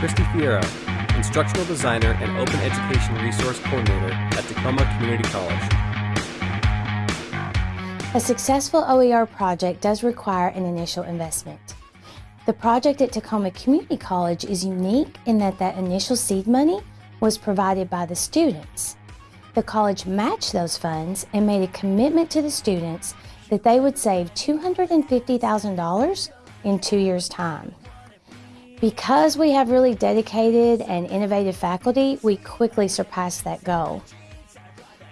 Christy Fierro, Instructional Designer and Open Education Resource Coordinator at Tacoma Community College. A successful OER project does require an initial investment. The project at Tacoma Community College is unique in that that initial seed money was provided by the students. The college matched those funds and made a commitment to the students that they would save $250,000 in two years' time. Because we have really dedicated and innovative faculty, we quickly surpassed that goal.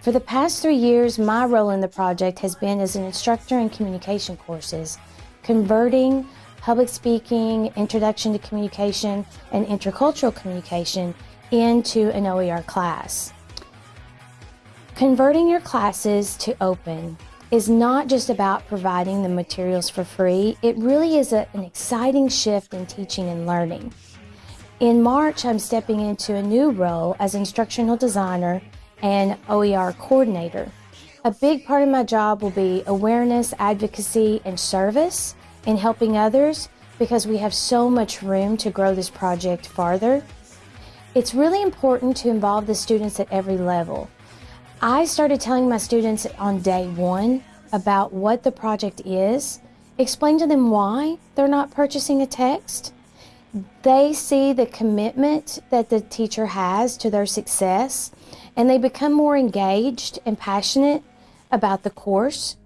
For the past three years, my role in the project has been as an instructor in communication courses, converting public speaking, introduction to communication, and intercultural communication into an OER class. Converting your classes to open is not just about providing the materials for free, it really is a, an exciting shift in teaching and learning. In March, I'm stepping into a new role as instructional designer and OER coordinator. A big part of my job will be awareness, advocacy, and service in helping others because we have so much room to grow this project farther. It's really important to involve the students at every level. I started telling my students on day one about what the project is, explain to them why they're not purchasing a text. They see the commitment that the teacher has to their success and they become more engaged and passionate about the course.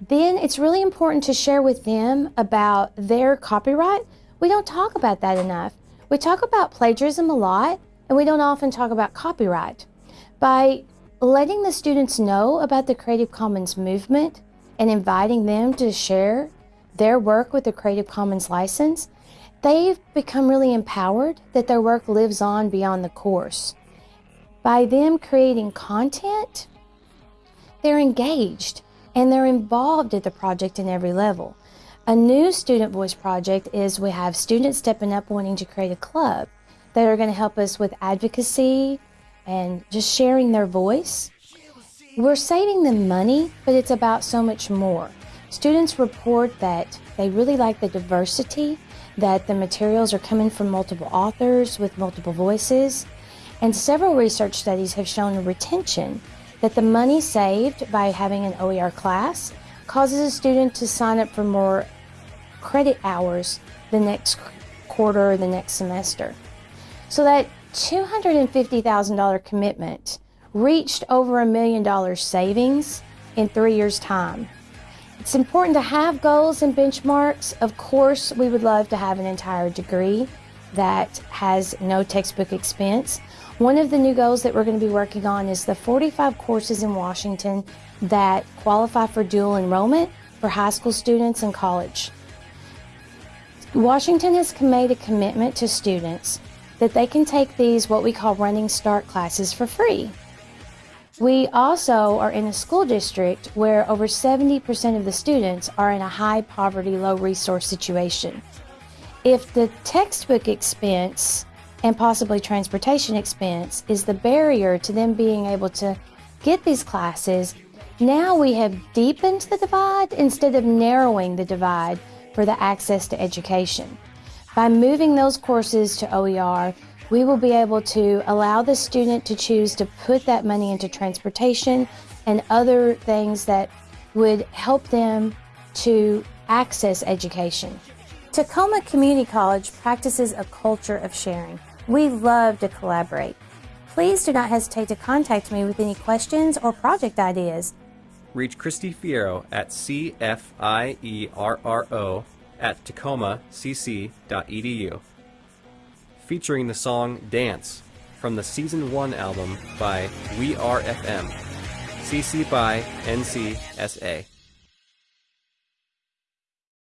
Then it's really important to share with them about their copyright. We don't talk about that enough. We talk about plagiarism a lot and we don't often talk about copyright. By letting the students know about the Creative Commons movement and inviting them to share their work with the Creative Commons license, they've become really empowered that their work lives on beyond the course. By them creating content, they're engaged and they're involved at the project in every level. A new student voice project is we have students stepping up wanting to create a club that are going to help us with advocacy, and just sharing their voice. We're saving them money, but it's about so much more. Students report that they really like the diversity, that the materials are coming from multiple authors with multiple voices, and several research studies have shown retention that the money saved by having an OER class causes a student to sign up for more credit hours the next quarter or the next semester. So that $250,000 commitment reached over a million dollars savings in three years' time. It's important to have goals and benchmarks. Of course, we would love to have an entire degree that has no textbook expense. One of the new goals that we're going to be working on is the 45 courses in Washington that qualify for dual enrollment for high school students and college. Washington has made a commitment to students that they can take these what we call running start classes for free. We also are in a school district where over 70% of the students are in a high poverty, low resource situation. If the textbook expense and possibly transportation expense is the barrier to them being able to get these classes, now we have deepened the divide instead of narrowing the divide for the access to education. By moving those courses to OER, we will be able to allow the student to choose to put that money into transportation and other things that would help them to access education. Tacoma Community College practices a culture of sharing. We love to collaborate. Please do not hesitate to contact me with any questions or project ideas. Reach Christy Fierro at CFIERRO at tacomacc.edu. Featuring the song Dance from the Season 1 album by We Are FM. CC by NCSA.